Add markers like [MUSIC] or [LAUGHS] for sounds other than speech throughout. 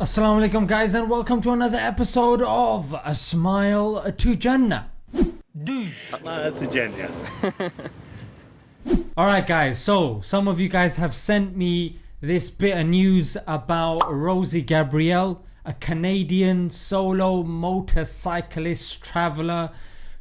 Assalamu alaikum guys and welcome to another episode of A Smile to Jannah. Smile to Jannah. [LAUGHS] Alright guys, so some of you guys have sent me this bit of news about Rosie Gabrielle, a Canadian solo motorcyclist traveller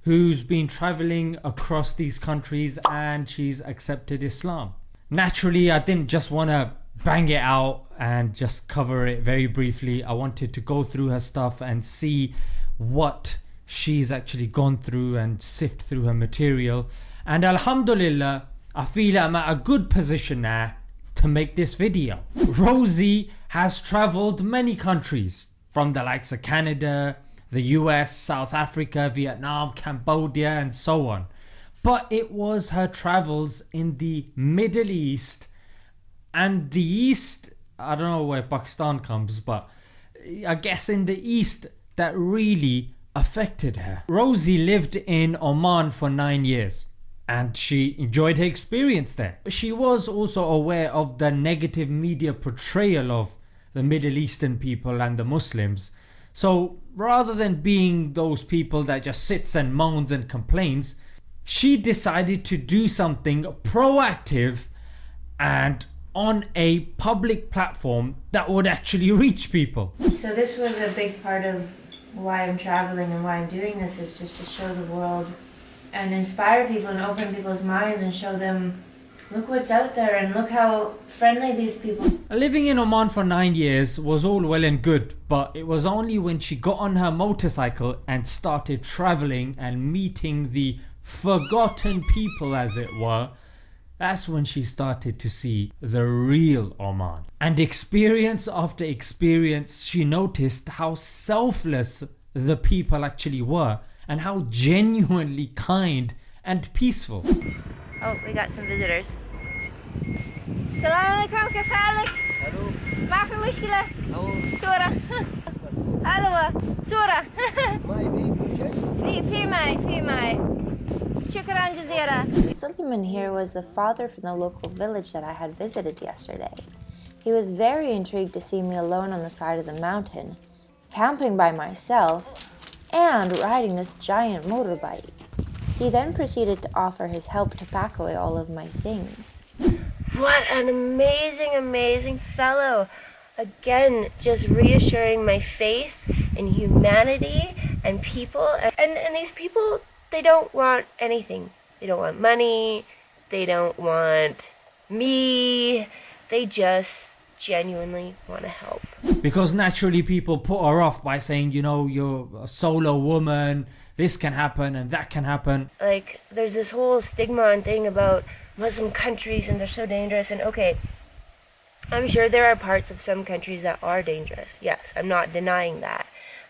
who's been travelling across these countries and she's accepted Islam. Naturally I didn't just want to bang it out and just cover it very briefly. I wanted to go through her stuff and see what she's actually gone through and sift through her material and Alhamdulillah I feel I'm at a good position now to make this video. Rosie has travelled many countries from the likes of Canada, the US, South Africa, Vietnam, Cambodia and so on. But it was her travels in the Middle East and the East, I don't know where Pakistan comes but I guess in the East that really affected her. Rosie lived in Oman for 9 years and she enjoyed her experience there. She was also aware of the negative media portrayal of the Middle Eastern people and the Muslims so rather than being those people that just sits and moans and complains she decided to do something proactive and on a public platform that would actually [LAUGHS] reach people. So this was a big part of why I'm traveling and why I'm doing this is just to show the world and inspire people and open people's minds and show them look what's out there and look how friendly these people Living in Oman for 9 years was all well and good but it was only when she got on her motorcycle and started travelling and meeting the forgotten people as it were that's when she started to see the real Oman. And experience after experience she noticed how selfless the people actually were and how genuinely kind and peaceful. Oh, we got some visitors. السلام عليكم كيف حالك؟ ما في مشكلة صورة هلا صورة في في معي في معي Shukran, Jazeera. Here was the father from the local village that I had visited yesterday. He was very intrigued to see me alone on the side of the mountain, camping by myself, and riding this giant motorbike. He then proceeded to offer his help to pack away all of my things. What an amazing, amazing fellow! Again, just reassuring my faith in humanity and people. And, and these people they don't want anything. They don't want money. They don't want me. They just genuinely want to help. Because naturally people put her off by saying you know you're a solo woman, this can happen and that can happen. Like, there's this whole stigma and thing about Muslim countries and they're so dangerous. And okay, I'm sure there are parts of some countries that are dangerous. Yes, I'm not denying that.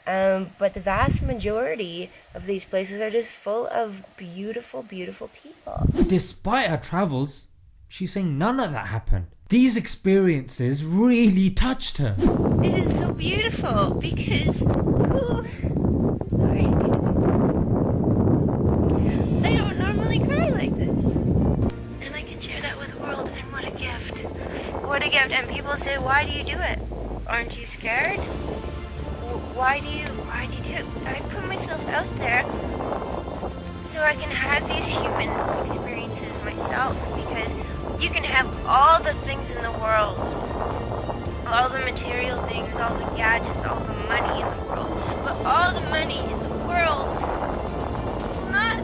Um, but the vast majority of these places are just full of beautiful, beautiful people. Despite her travels, she's saying none of that happened. These experiences really touched her. It is so beautiful because. ooh, sorry. I don't normally cry like this. And I can share that with the world, and what a gift. What a gift. And people say, why do you do it? Aren't you scared? Why do you why do you do? I put myself out there so I can have these human experiences myself because you can have all the things in the world all the material things, all the gadgets, all the money in the world. But all the money in the world not,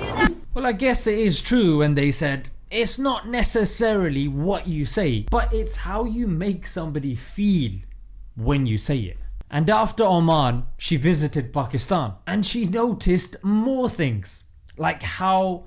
you that. Well I guess it is true when they said it's not necessarily what you say but it's how you make somebody feel when you say it. And after Oman she visited Pakistan. And she noticed more things like how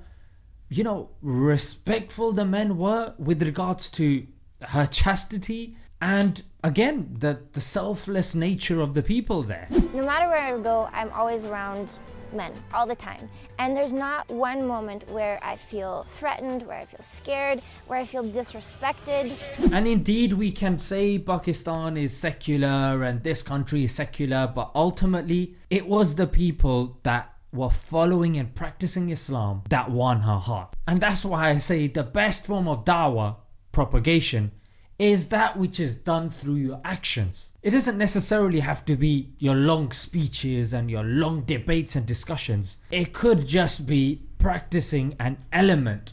you know respectful the men were with regards to her chastity and again the, the selfless nature of the people there. No matter where I go, I'm always around men all the time. And there's not one moment where I feel threatened, where I feel scared, where I feel disrespected. And indeed we can say Pakistan is secular and this country is secular but ultimately it was the people that were following and practicing Islam that won her heart. And that's why I say the best form of dawah propagation is that which is done through your actions. It doesn't necessarily have to be your long speeches and your long debates and discussions. It could just be practicing an element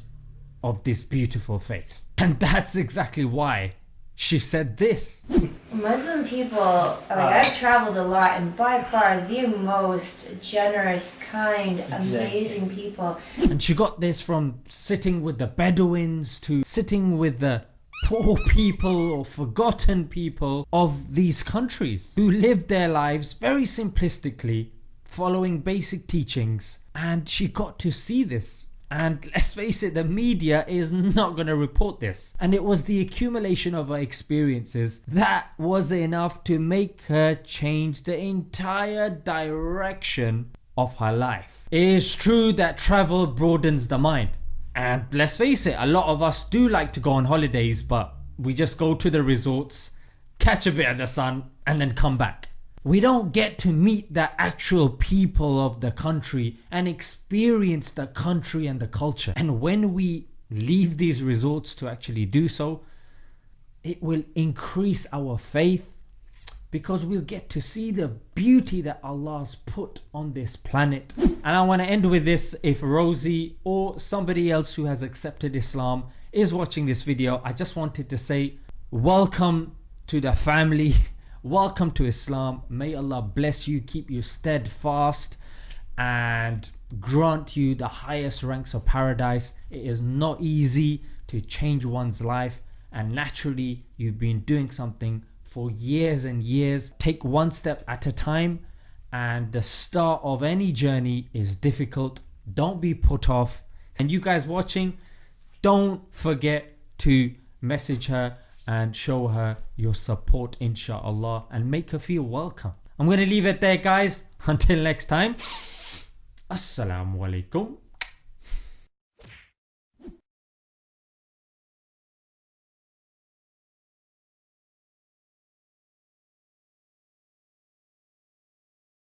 of this beautiful faith. And that's exactly why she said this. Muslim people, like I've uh. traveled a lot, and by far the most generous, kind, amazing people. And she got this from sitting with the Bedouins to sitting with the poor people or forgotten people of these countries who lived their lives very simplistically following basic teachings. And she got to see this. And [LAUGHS] let's face it the media is not going to report this. And it was the accumulation of her experiences that was enough to make her change the entire direction of her life. It is true that travel broadens the mind and let's face it a lot of us do like to go on holidays but we just go to the resorts, catch a bit of the sun and then come back. We don't get to meet the actual people of the country and experience the country and the culture and when we leave these resorts to actually do so it will increase our faith because we'll get to see the beauty that Allah's put on this planet. And I want to end with this if Rosie or somebody else who has accepted Islam is watching this video I just wanted to say welcome to the family. [LAUGHS] Welcome to Islam. May Allah bless you keep you steadfast and grant you the highest ranks of paradise. It is not easy to change one's life and naturally you've been doing something for years and years. Take one step at a time and the start of any journey is difficult don't be put off and you guys watching don't forget to message her and show her your support inshallah and make her feel welcome. I'm going to leave it there guys [LAUGHS] until next time. Assalamu alaikum